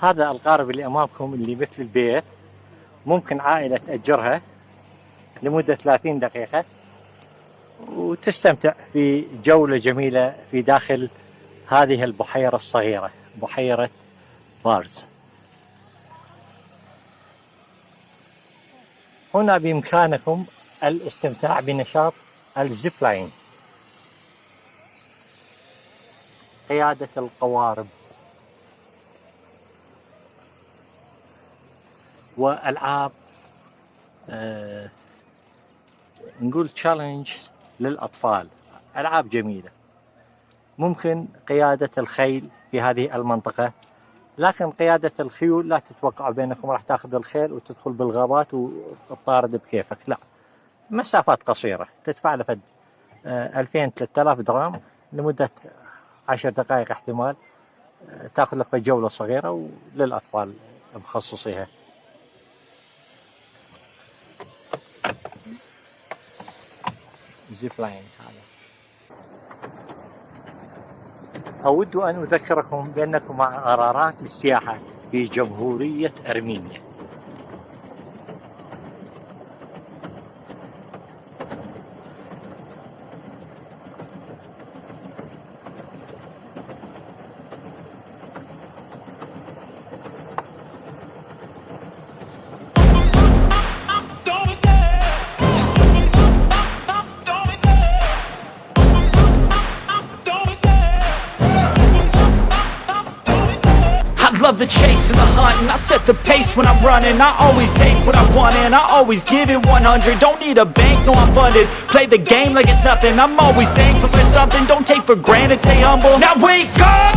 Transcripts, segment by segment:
هذا القارب اللي أمامكم اللي مثل البيت ممكن عائلة تأجرها لمدة 30 دقيقة وتستمتع في جولة جميلة في داخل هذه البحيرة الصغيرة بحيرة بارز هنا بإمكانكم الاستمتاع بنشاط ال zip line قيادة القوارب. والعاب آه نقول تشالنج للأطفال. العاب جميلة. ممكن قيادة الخيل في هذه المنطقة لكن قيادة الخيول لا تتوقع بينكم راح تأخذ الخيل وتدخل بالغابات وتطارد بكيفك لا. مسافات قصيرة تدفع له فد 2000 3000 درهم لمدة 10 دقائق احتمال آه، تأخذ لك جولة صغيرة وللأطفال مخصصيها. زيب لاين هذا. أود أن أذكركم بأنكم مع قرارات للسياحة في جمهورية أرمينيا. Love the chase and the hunt And I set the pace when I'm running. I always take what I want and I always give it 100 Don't need a bank, no I'm funded. Play the game like it's nothing. I'm always thankful for something. Don't take for granted, stay humble. Now wake up!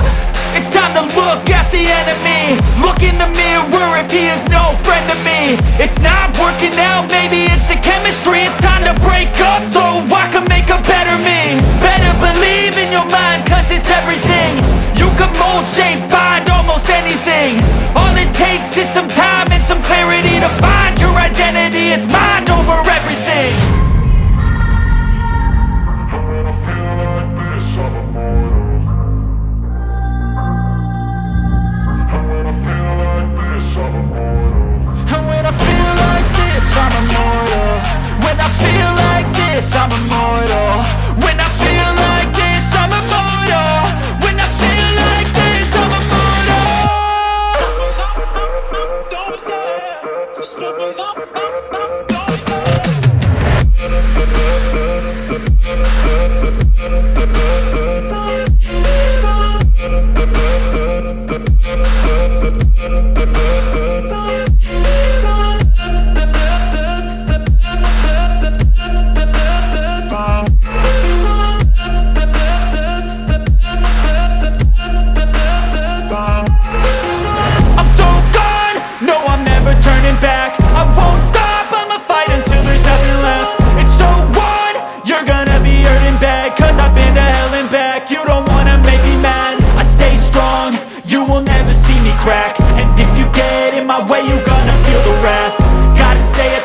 It's time to look at the enemy. Look in the mirror if he is no friend to me. It's not working out, maybe it's the chemistry. It's time to break up so I can I'm a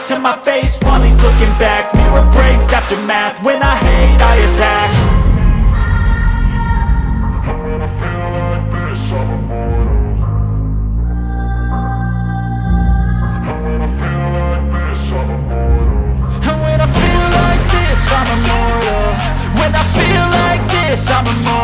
to my face. While he's looking back. Mirror breaks after math, when I hate I attack. And when I feel like this, I'm immortal. When I feel like this, I'm immortal